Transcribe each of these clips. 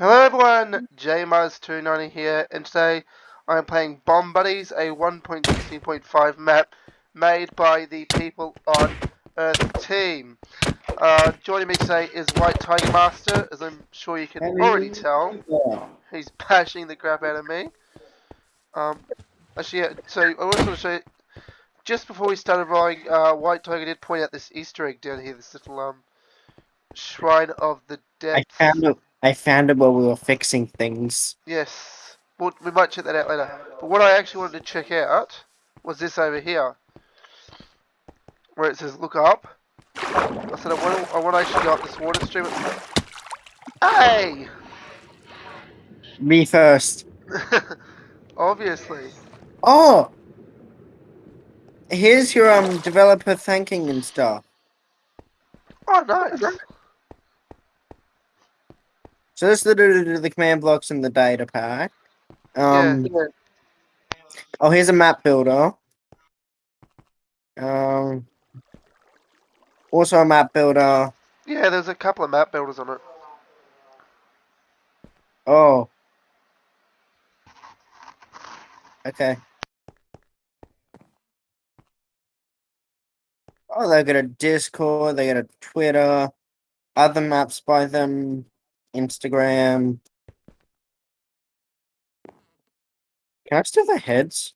Hello everyone, JMars290 here, and today I am playing Bomb Buddies, a 1.16.5 map made by the people on Earth team. Uh, joining me today is White Tiger Master, as I'm sure you can already tell. He's bashing the crap out of me. Um, actually, yeah, so I also want to show you, just before we started rolling, uh, White Tiger did point out this Easter egg down here, this little um shrine of the dead. I found it. I found it while we were fixing things. Yes. Well, we might check that out later. But what I actually wanted to check out was this over here. Where it says look up. I said I want to, I want to actually go up this water stream. Hey! Me first. Obviously. Oh! Here's your um developer thanking and stuff. Oh, nice. So this is the, the command blocks in the data pack. Um, Yeah. Oh, here's a map builder. Um, also a map builder. Yeah, there's a couple of map builders on it. Oh. Okay. Oh, they got a Discord, they got a Twitter, other maps by them, Instagram. Can I steal their heads?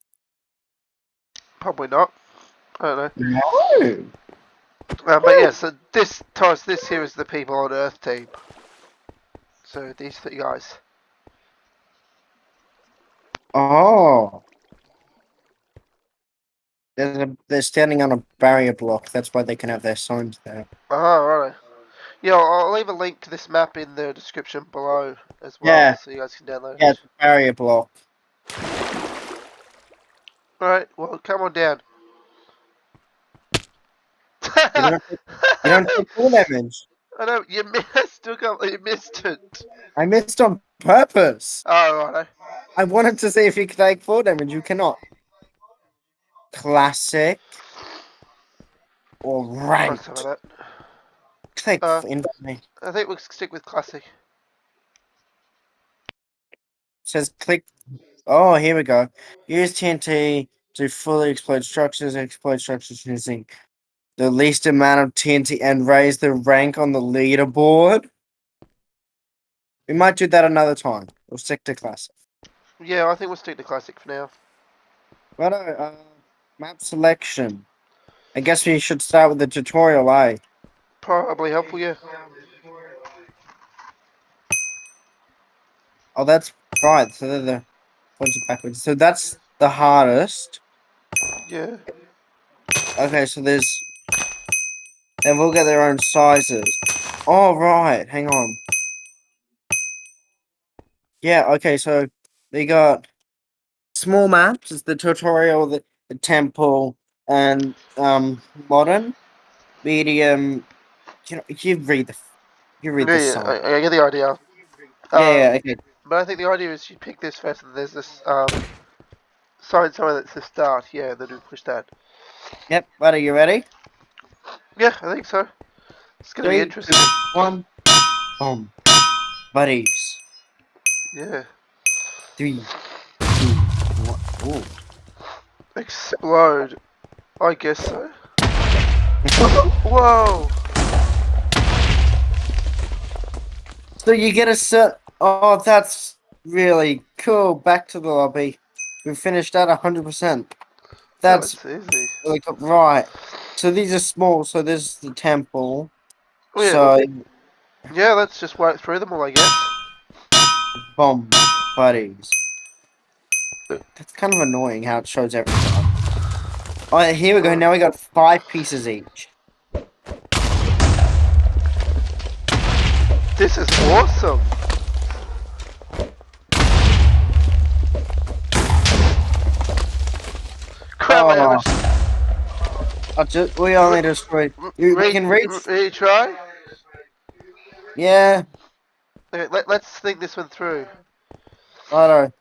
Probably not. I don't know. No. Uh, but yeah, so this, this here is the people on Earth team. So these three guys. Oh. There's a, they're standing on a barrier block. That's why they can have their signs there. Oh, right. Yeah, I'll leave a link to this map in the description below as well, Yeah. so you guys can download Yeah, it. it's a barrier block. Alright, well, come on down. You don't, you don't take full damage. I know, you missed, you missed it. I missed on purpose. Oh, right. I wanted to see if you could take full damage. You cannot. Classic. Or ranked. Some of that. Click Uh, me. I think we'll stick with classic. says click. Oh, here we go. Use TNT to fully explode structures. Explode structures using the least amount of TNT and raise the rank on the leaderboard. We might do that another time. We'll stick to classic. Yeah, I think we'll stick to classic for now. Right, uh, map selection. I guess we should start with the tutorial, eh? Probably helpful, yeah. Oh, that's right. So they're the points backwards. So that's the hardest. Yeah. Okay, so there's. They've all got their own sizes. Oh, right. Hang on. Yeah, okay, so they got small maps. is the tutorial, the, the temple, and um modern, medium. You know, you read the, you read Yeah, the yeah, song. I, I get the idea. Um, yeah, yeah, okay. But I think the idea is you pick this first, and there's this um, sign somewhere that's the start. Yeah, then we push that. Yep. What are you ready? Yeah, I think so. It's gonna Three, be interesting. One. Boom. Buddies. Yeah. Three. Ooh. Explode. I guess so. Whoa! So you get a set. Oh, that's really cool. Back to the lobby. We finished at hundred percent. That's That's easy. cool. right. So these are small. So this is the temple. Oh, yeah. So yeah, let's just work through them all, I guess. bomb buddies. That's kind of annoying how it shows every time. Oh, here we go. Now we got five pieces each. This is awesome. Crap, I Oh. I just, we only destroyed. You Re- can reach. re- retry? Yeah. Okay, let, let's think this one through. Righto.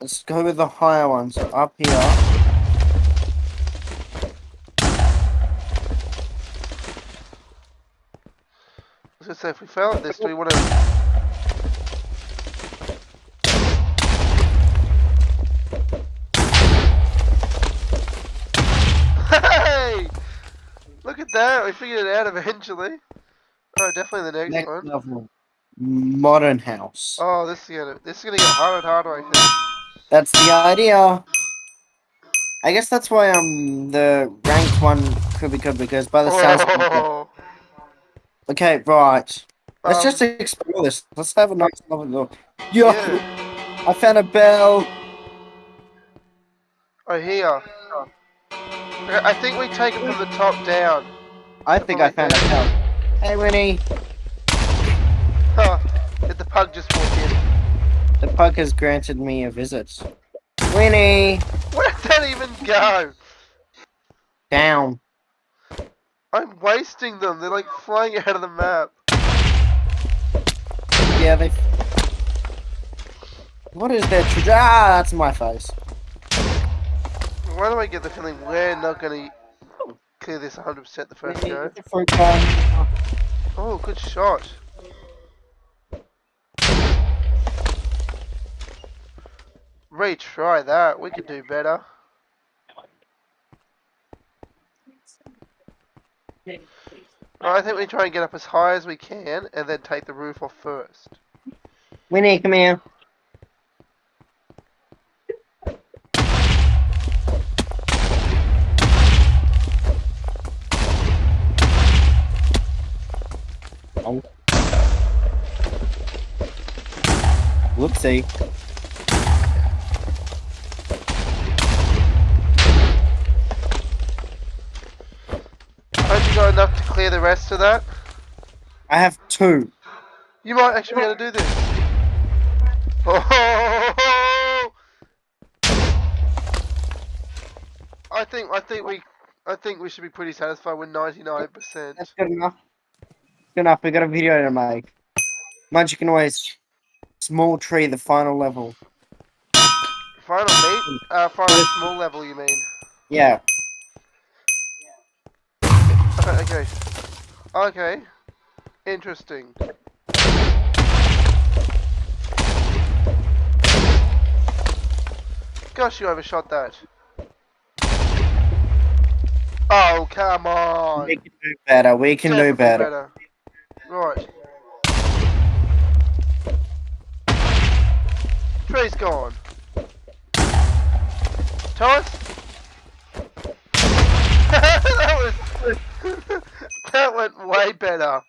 Let's go with the higher one. So up here. was gonna say, if we fail at this, do we want to... hey! Look at that, we figured it out eventually. Oh, definitely the next, next one. Level. Modern house. Oh, this is gonna this is gonna get harder and harder, I think. That's the idea. I guess that's why um the rank one could be good because by the oh. sounds. Okay, right. Let's um, just explore this. Let's have a nice look. Yo, yeah. I found a bell. Oh, here. I think we take it from the top down. I think I found a bell. Hey, Winnie. Huh. Did the pug just walk in? The pug has granted me a visit. Winnie, Where did that even go? down. I'm wasting them. They're like flying out of the map. Yeah, they. What is that? Ah, that's my face. Why do I get the feeling we're not gonna clear this 100% the first go? get the fruit gun. Oh, good shot. Retry that. We could do better. I think we try and get up as high as we can and then take the roof off first. Winnie, come here. Oh. Whoopsie. Hope you got enough to the that. I have two. You might actually be able to do this. Oh! I think I think we I think we should be pretty satisfied with 99%. That's good enough. Good enough. We got a video to make. Magic can small tree the final level. Final meat? Uh, final small level, you mean? Yeah. Okay, okay. Okay. Interesting. Gosh, you overshot that. Oh, come on. We can do better. We can do Definitely better. Right. Tree's gone. Thomas? that was... that went way better.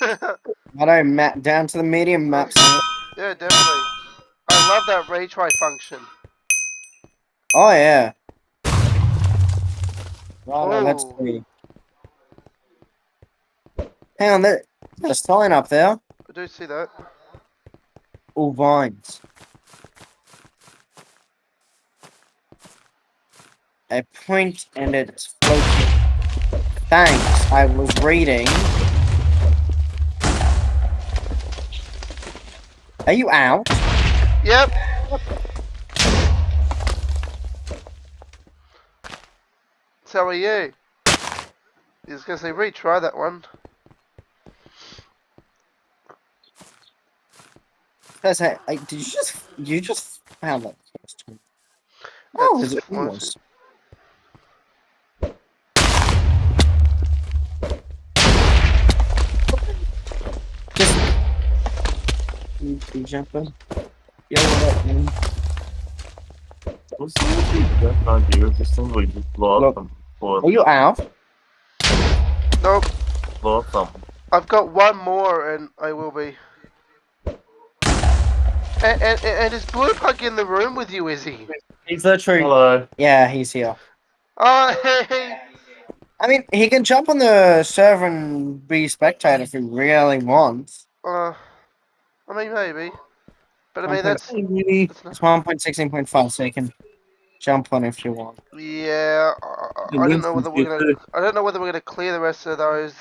I know, map down to the medium maps. yeah, definitely. I love that retry function. Oh yeah. Let's Oh. see. Hang on, there, there's a sign up there. I do see that. All vines. A point and it's floating. Thanks, I was reading. Are you out? Yep. So are you. He was gonna say retry that one. That's it. Like, did you just you just found that first time? Oh, it was. You, you jump in. Yo, what up, man? What's the best idea? Just somebody just blow Look. up them for Are you out? Nope. blow up them. I've got one more and I will be. And, and, and is Blue Pug in the room with you, is he? He's literally. Hello. Yeah, he's here. Oh, hey. I mean, he can jump on the server and be spectator if he really wants. Uh, I mean, maybe. But I Okay. mean, that's, Hey, that's not, It's one point sixteen point five, so you can jump on if you want. yeah. I, I- don't know whether we're gonna. I don't know whether we're gonna clear the rest of those.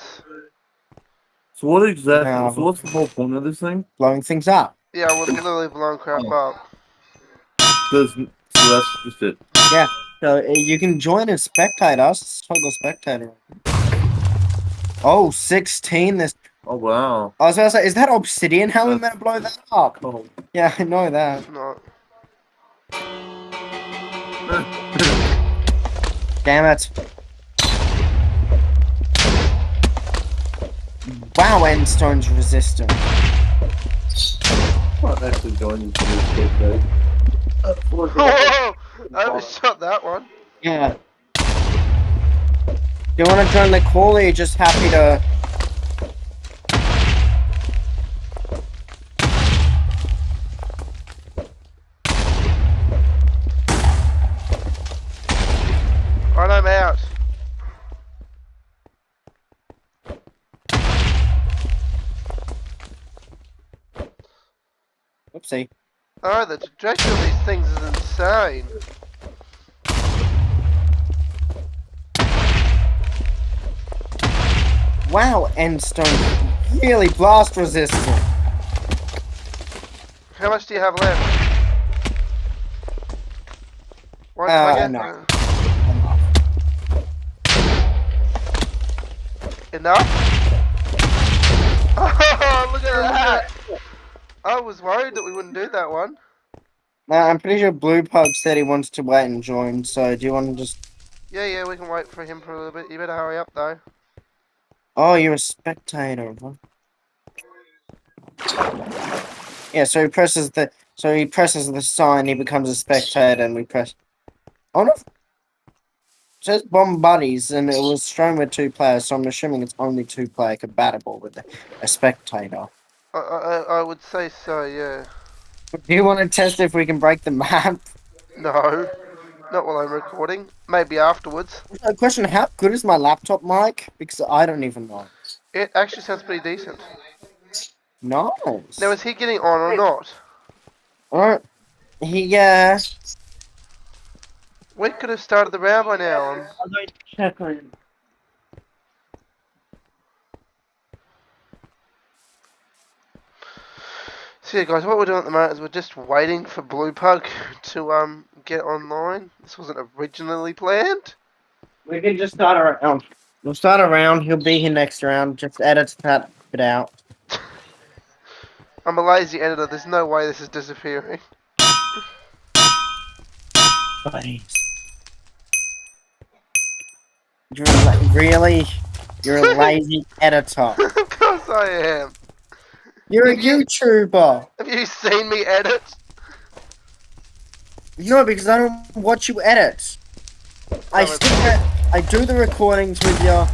So what exactly? No. So what's the whole point of this thing? Blowing things up. Yeah, we're going literally blowing crap up. Does so that's just it. Yeah. So uh, you can join as spectator. s- Toggle spectator. Oh, 16. This. Oh wow. I was about to say, is that obsidian? How am I gonna blow that up? Oh. Yeah, I know that. It's not. Damn it. Wow, Endstone's resistant. I'm not actually joining for this kid, though. For the- Whoa! I overshot that one. Yeah. Do You want to join the call or you're just happy to... Right, I'm out. Oh, the trajectory of these things is insane. Wow, Endstone really blast resistant. How much do you have left? Uh, no. Enough? Oh, look at that! I was worried that we wouldn't do that one. Nah, I'm pretty sure Blue Pug said he wants to wait and join, so do you want to just... Yeah, yeah, we can wait for him for a little bit. You better hurry up though. Oh, you're a spectator. huh? Yeah, so he presses the... So he presses the sign, he becomes a spectator, and we press... Oh no! It says bomb buddies, and it was shown with two players, so I'm assuming it's only two player compatible with a spectator. I, I, I would say so, yeah. Do you want to test if we can break the map? No, not while I'm recording. Maybe afterwards. A question, how good is my laptop mic? Because I don't even know. It actually sounds pretty decent. Nice. Now, is he getting on or not? Alright. He, yeah. We could have started the round by now. um, I'm going to check on him. So yeah, guys, what we're doing at the moment is we're just waiting for Blue Pug to um get online. This wasn't originally planned. We can just start a round. We'll start a round. He'll be here next round. Just edit that bit out. I'm a lazy editor. There's no way this is disappearing. Buddies. You're really? You're a lazy editor. of course I am. You're a YouTuber. Have you seen me edit? No, because I don't watch you edit. I Oh, stick it, I do the recordings with you,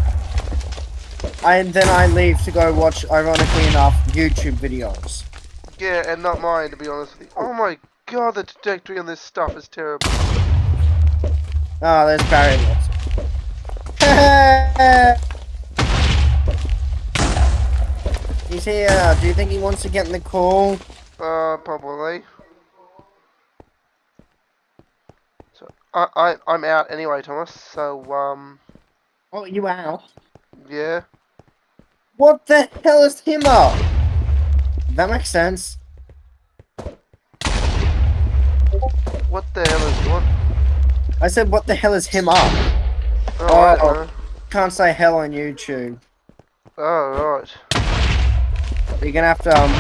and then I leave to go watch, ironically enough, YouTube videos. Yeah, and not mine to be honest with you. Oh my god, the trajectory on this stuff is terrible. Oh, there's Barry He's here. Do you think he wants to get in the call? Uh, probably. So I I I'm out anyway, Thomas. So um Oh, you out? yeah. What the hell is him up? That makes sense. What the hell is what? I said, what the hell is him up? Oh, Oh. know. Can't say hell on YouTube. Oh right. You're gonna have to, um,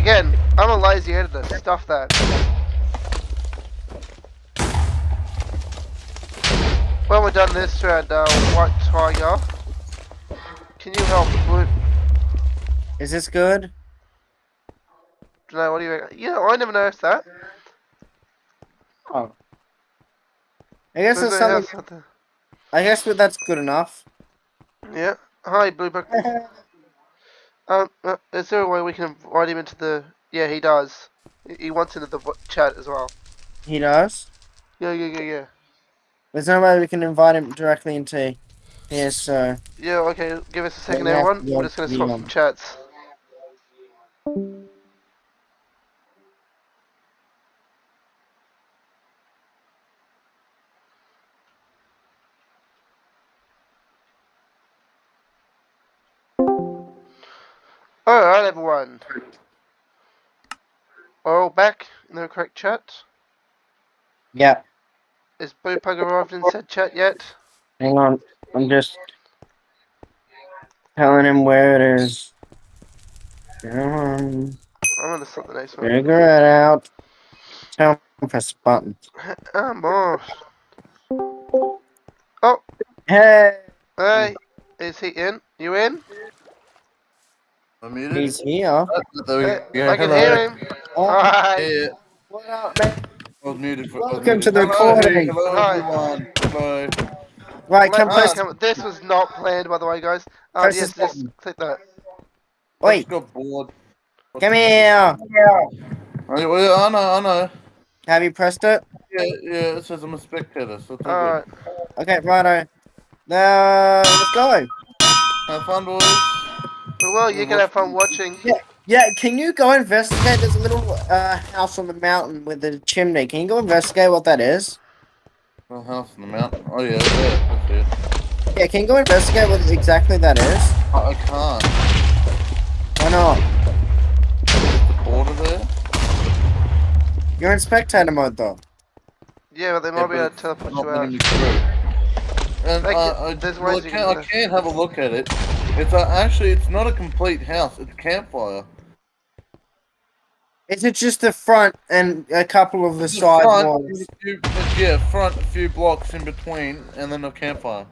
Again, I'm a lazy editor. Stuff that. When we're done this round, uh, White Tiger, can you help Blue? is this good? No, what do you reckon? Yeah, I never noticed that. Oh. I guess There's it's no something, house out there. I guess that that's good enough. Yeah. Hi, Blue Pug. Um, uh, is there a way we can invite him into the? Yeah, he does. He- wants into the chat as well. He does. Yeah, yeah, yeah, yeah. There's no way we can invite him directly into here, so. Yeah, okay. Give us a second, everyone. We're just gonna swap some chats. Everyone. We're all back in the correct chat. Yeah. Is Blue Pug arrived in said chat yet? Hang on. I'm just telling him where it is. Come on. I'm gonna slip the next one. Figure it out. Tell him press the button. Ah, I'm off. Oh. Hey! Hey, Is he in? You in? I'm muted. He's here. There we. I can Hello. hear him. Oh, Hi. Yeah, what up, man? I was muted for. I was Welcome to the Hello, recording. Hello, Hi. everyone. Hello. Right, come Let- close. come- This was not planned, by the way, guys. Um, Press yes, just click that. I Wait, just got bored. come here. I, well, I know, I know. Have you pressed it? Yeah, yeah, it says I'm a spectator, so it's Alright. Okay, righto. Now, let's go. Have fun, boys. Well, you can have fun watching. Yeah, yeah, can you go investigate? There's a little uh, house on the mountain with a chimney. Can you go investigate what that is? A house in the mountain. Oh, yeah, there. That's it. Yeah, can you go investigate what exactly that is? I, I can't. Why not? The border there? You're in spectator mode though. Yeah, but they Yeah, might be able to teleport not you out. me through. And uh, I, there's well, I, ways you can't, can I can't have a look at it. It's uh, actually, it's not a complete house. It's a campfire. Is it just the front and a couple of the Just side front, walls? few- yeah, front, a few blocks in between, and then a campfire.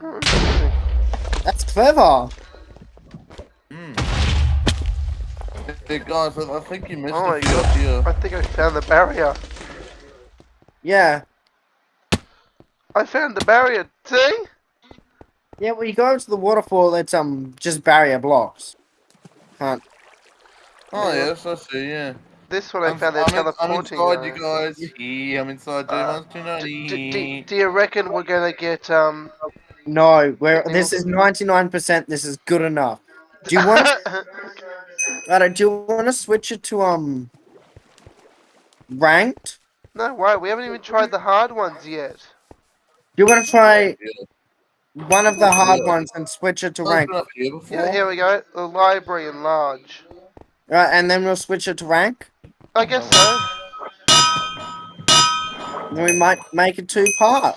That's clever. Mm. Hey, guys, I, I think you missed Oh my a few up here. I think I found the barrier. Yeah. I found the barrier. See? Yeah, when you go into the waterfall, it's um just barrier blocks. Can't. Oh, yes, I see, yeah. This one I I'm, found they're I'm, in, I'm inside you guys. Yeah, I'm inside Uh, J-Monster D- d- d- 90. do you reckon we're gonna get um? No, we're this is ninety nine percent. This is good enough. Do you want? Righto, do you want to switch it to um ranked? no, why? We haven't even tried the hard ones yet. Do you want to try Yeah. One of the hard Yeah. ones and switch it to I've rank? here. Yeah, here we go. The library enlarge. Right, and then we'll switch it to rank. I guess so. Then we might make it two part.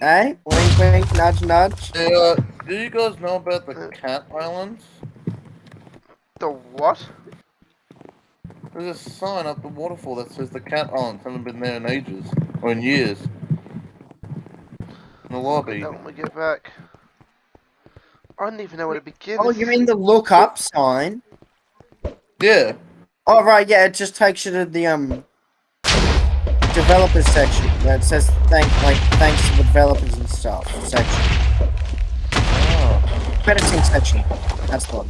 Eh? Wink, wink, nudge, nudge. Hey, uh, do you guys know about the Cat Islands? The what? There's a sign up the waterfall that says the Cat Islands haven't been there in ages, or in years. In the lobby. That when we get back. I don't even know where to begin. Oh, you mean the look up sign? Yeah. Oh, right, yeah, it just takes you to the um developers section that says thank like thanks to the developers and stuff section. Oh. Crediting section. That's the one.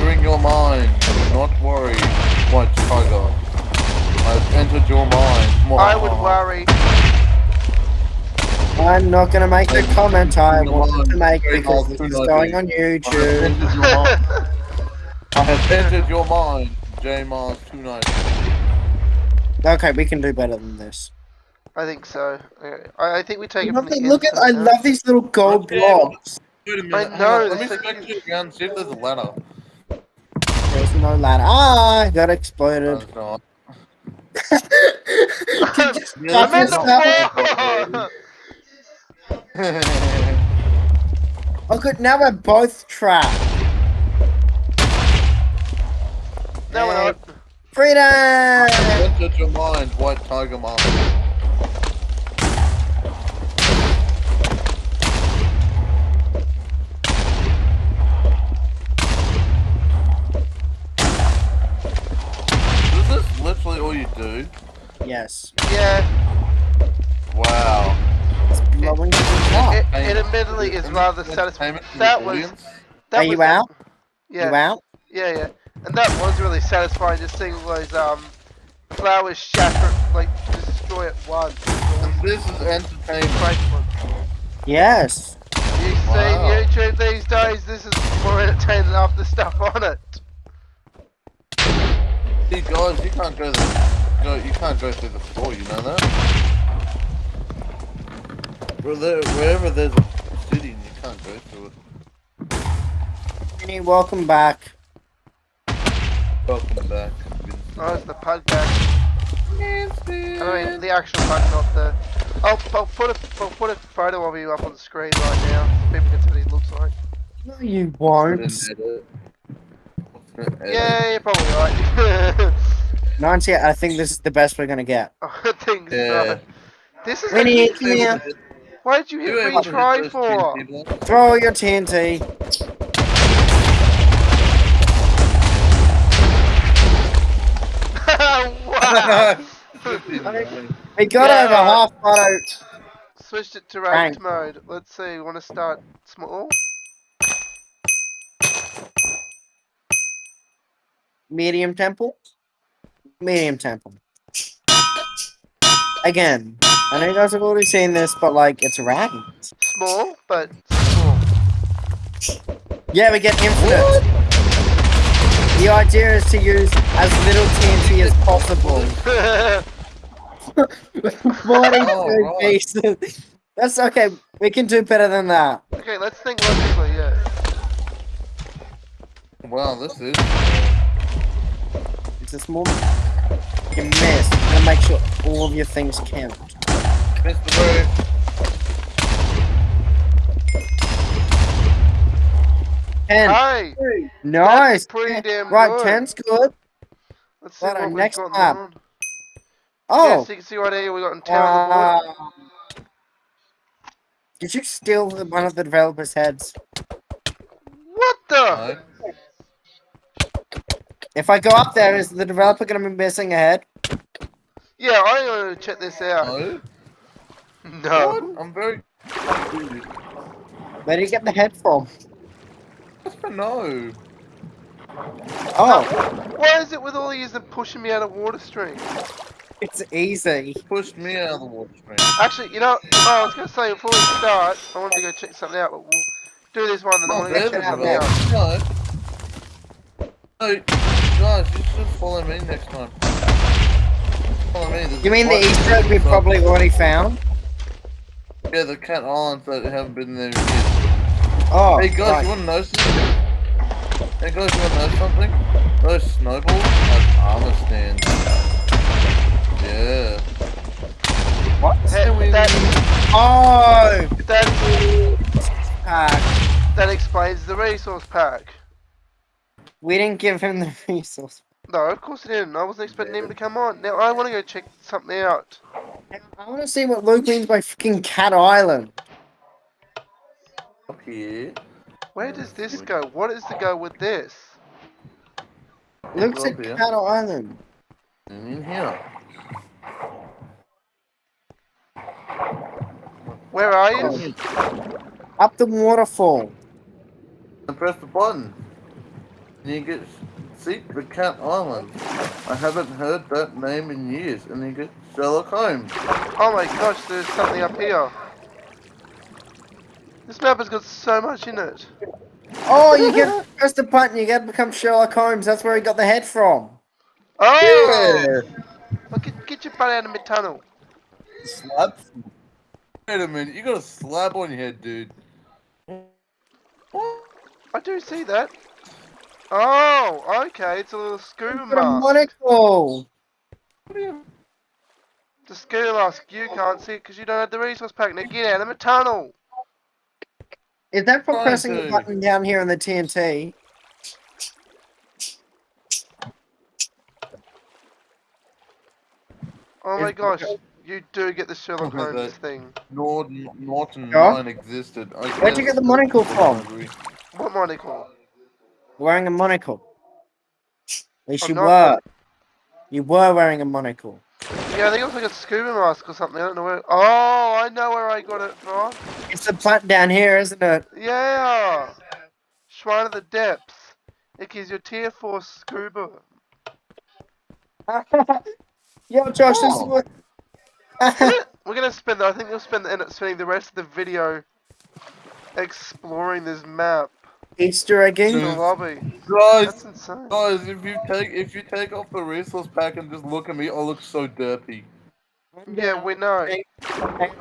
Entering your mind. Do not worry, White Tiger. I've entered your mind. I would worry. I'm not gonna make the comment I No, wanted to make because this is going on I have YouTube. entered your mind. I have entered your mind. J Mars 290. Okay, we can do better than this. I think so. I, I think we take I it from the the, look at I love these little gold Okay. blocks. Wait a minute. I know, on, Let me it's like- spectate around and see if there's a ladder. There's no ladder. Ah, I got No, exploded. it's not. I'm in the Oh, good. Now we're both trapped. no, we're not. Freedom! entered your mind, White Tiger Master. Yes. Yeah, Wow. It's blowing things up. it, it admittedly is rather satisfying. That was. That Are was you out? Yeah, You out? yeah, yeah. And that was really satisfying. Just seeing those um flowers shatter, like destroy at once. And this is entertainment. Yes. You see Wow. YouTube these days, this is more entertaining than half the stuff on it. See, guys, you can't go the, go, you can't go through the floor. You know that? Where there, wherever there's a city, you can't go through it. Vinny, welcome back. Welcome back. Oh, it's the pug back. I mean, the actual pug, not the. I'll, I'll put a I'll put a photo of you up on the screen right now. So people can see what he looks like. No, you won't. edit. Edit. Yeah, you're probably right. Ninety. I think this is the best we're gonna get. I think Yeah. so. This is Winnie, a, come here. why did you You hit able to hit retry those for? Throw your TNT. wow. We got Yeah. over half boat. Switched it to Rank. ranked mode. Let's see. Want to start small? Medium temple. Medium temple. Again, I know you guys have already seen this, but like it's ranked. Small, but small. Yeah, we get infinite. The idea is to use as little TNT as possible. Forty-two Oh, right. pieces. That's okay. We can do better than that. okay, let's think logically. Yeah. Wow, this is. It's a small. You missed. I'm gonna make sure all of your things count. Mr. Bird. Ten. Hey, Nice. pretty damn right, good. ten's good. let's see Right, our what we've next got map. on. Yeah, Oh. so you can see right here we got in town on the board. uh, did you steal one of the developers' heads? What the? No. If I go up there, is the developer gonna be missing a head? Yeah, I want to check this out. No. No. What? I'm very confused. Where do you get the head from? Just a no. Oh, Why is it with all these that pushing me out of water stream? it's easy. Pushed me out of the water stream. Actually, you know, oh, I was gonna say before we start, I wanted to go check something out, but we'll do this one, then I Oh, want to go check the something out. No. No, guys, you should follow me next time. Follow me. there's You mean the one- Easter egg we've probably already found? Yeah, the cat islands that haven't been there yet. Oh, Hey guys, right. you wanna know something? Hey guys, you wanna know something? Those snowballs have armor stands. Yeah. what? Hey, that, Oh, that, pack. that explains the resource pack. We didn't give him the resource. No, of course it didn't. I wasn't expecting him to come on. Now I want to go check something out. I want to see what Luke means by freaking Cat Island. Up here. Where does this go? What is to go with this? Luke Go said up here. Cat Island. And in here. Where are you? Oh. Up the waterfall. And press the button. And you get see the cat island. I haven't heard that name in years. And you get Sherlock Holmes. Oh my gosh, there's something up here. This map has got so much in it. Oh, you get press the button. You get to become Sherlock Holmes. That's where he got the head from. Oh! Well, get, get your butt out of my tunnel. Slap. Wait a minute, you got a slab on your head, dude. What? I do see that. Oh, okay, it's a little scuba Got a mask. monocle. What do you? The scuba mask, you can't see it because you don't have the resource pack. Now get out of the tunnel. Is that for Fine, pressing the button down here on the TNT? Oh my gosh, you do get the Sherlock Look at Holmes that. thing. Norton, Norton Yeah? Line existed. I Where'd you get the monocle it's from? hungry. What monocle? Wearing a monocle. At least I'm you not- were. You were wearing a monocle. Yeah, I think it was like a scuba mask or something. I don't know where. Oh, I know where I got it from. It's the plant down here, isn't it? Yeah! Shrine of the Depths. It gives you tier 4 scuba. Yo, Josh, this is Oh. what. We're gonna spend, I think we'll spend, end up spending the rest of the video exploring this map. Easter egging. in the Dude. lobby. Guys, That's insane. guys, if you take if you take off the resource pack and just look at me, I look so dirty. Yeah, we know.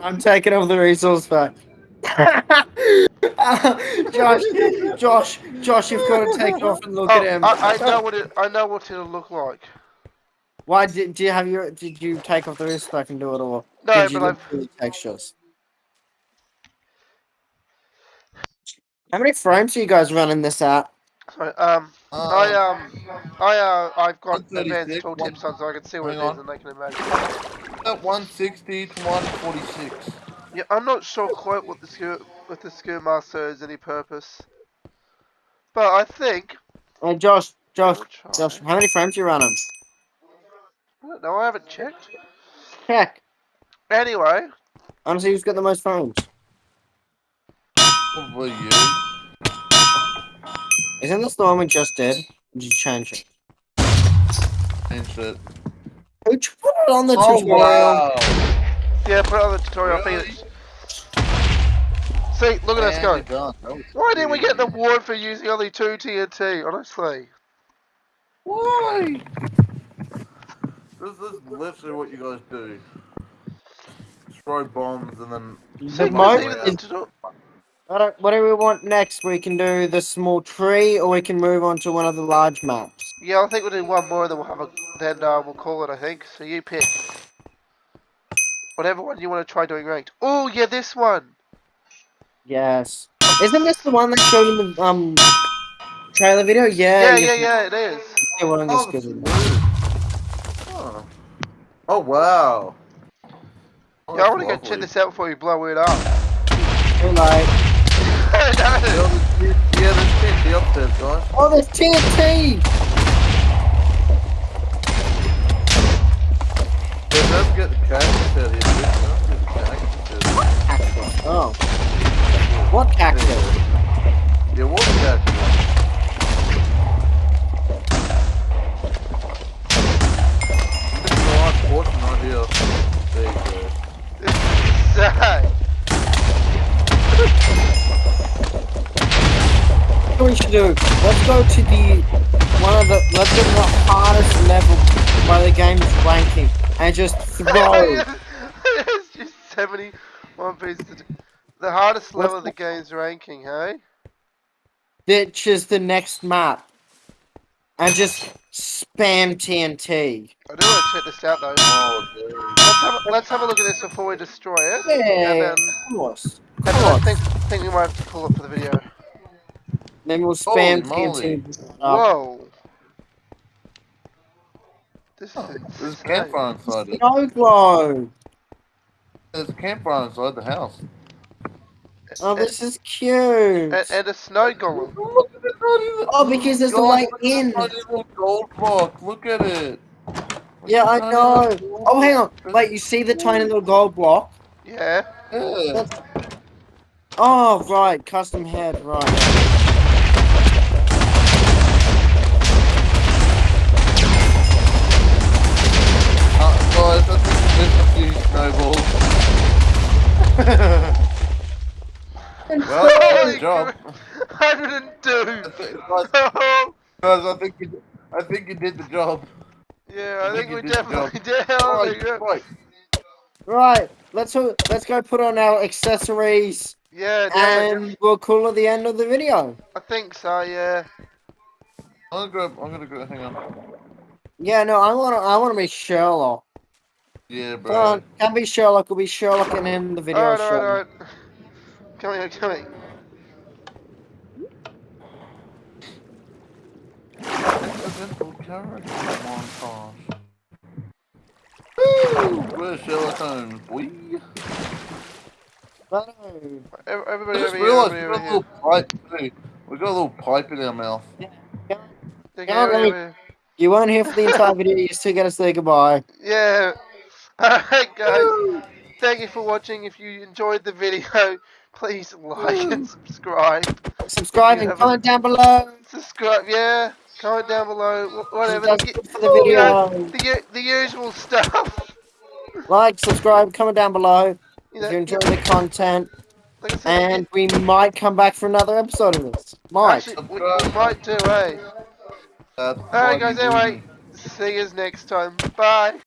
I'm taking off the resource pack. Josh, Josh, Josh, you've got to take it off and look Oh, at him. I, I know what it. I know what it'll look like. Why did do you have your? Did you take off the resource pack and do it, all? No, did you but look I've. through the textures? How many frames are you guys running this at? Sorry, um, I Um, um, I uh, I've got 136, advanced tooltips on, so I can see what hang it is on. and they can imagine. at 160 to 146. Yeah, I'm not sure quite what the skill with the skill master is any purpose, but I think. Hey, Josh, Josh. Josh, how many frames are you running? No, I haven't checked. Check. Anyway, I want to who's got the most frames. Probably you. Isn't this the one we just did? Did you change it? And shit. Who t- put it on the Oh, tutorial? wow. yeah, put it on the tutorial. I think Really? it's. See, look at us And go. you're done. That was Why didn't we get an weird. award for using only two TNT? Honestly. Why? This is literally what you guys do. Throw bombs and then. The See, most is- the tuto- I don't- what do we want next? We can do the small tree, or we can move on to one of the large maps. Yeah, I think we'll do one more, then we'll have a. Then uh, we'll call it. I think. So you pick. Whatever one you want to try doing ranked. Oh yeah, this one. Yes. Isn't this the one that showed in the um trailer video? Yeah. Yeah, yeah, yeah, it is. see one of the Oh, skills. this is. Oh. oh wow. Oh, Yeah, I want to go check this out before you blow it up. Too late. Yeah, Yeah, upstairs, guys. Oh, there's TNT! Yeah, the cactus out cactus. Cactus. Oh. What cactus? Yeah, what cactus? Is the last portion right here. There you go. This is sad. Should do? Let's go to the one of the let's go to the hardest level by the game's ranking and just throw. it's just 71 pieces. to do. The hardest level of the game's ranking, hey? Ditch is the next map. And just spam TNT. I do want to check this out though. Oh, dude. Let's have, a, let's have a look at this before we destroy it. Yeah, And then, of course. Of and then I course. think, think we might have to pull it for the video. Then we'll spam Holy. TNT. Whoa. This Oh, is There's a campfire inside it. Snow globe. There's a campfire inside the house. Oh, this is cute. And, and a snow golem. Look at it, buddy. Oh, because there's a Guys, way look at this in. tiny little gold block. Look at it. Yeah, I know. Oh, hang on. Wait, you see the tiny little gold block? Yeah. Yeah. Oh, right. Custom head. Right. Guys, I think there's a few snowballs. well, Holy good job. crap. 102. guys, guys, I think you, I think you did the job. yeah, I I think think we you definitely did. Right, right. Right. Let's let's go put on our accessories Yeah, definitely. and we'll call it the end of the video. I think so, yeah. I'm gonna grab. I'm gonna grab. Hang on. Yeah, no, I wanna I wanna be Sherlock. Yeah, Come on, can't be Sherlock, we'll be Sherlock and end the video. Alright, alright, alright. Come here, come here. Incidental character. Woo! Where's Sherlock Holmes? We. No. Ev- I Everybody just over here, realised we got a little pipe too. We got a little pipe in our mouth. Yeah, everybody let me- You weren't here for the entire video, you still gotta say goodbye. Yeah. Alright, guys. Thank you for watching. If you enjoyed the video, please like and subscribe. Subscribe and comment down below. Subscribe, yeah. Comment down below. Whatever. The, for the you know, video. the, the usual stuff. Like, subscribe, comment down below You know, if you enjoy the content. like And we might come back for another episode of this. Might. actually, we, we might do, eh? That's Alright, guys, anyway. See you next time. Bye.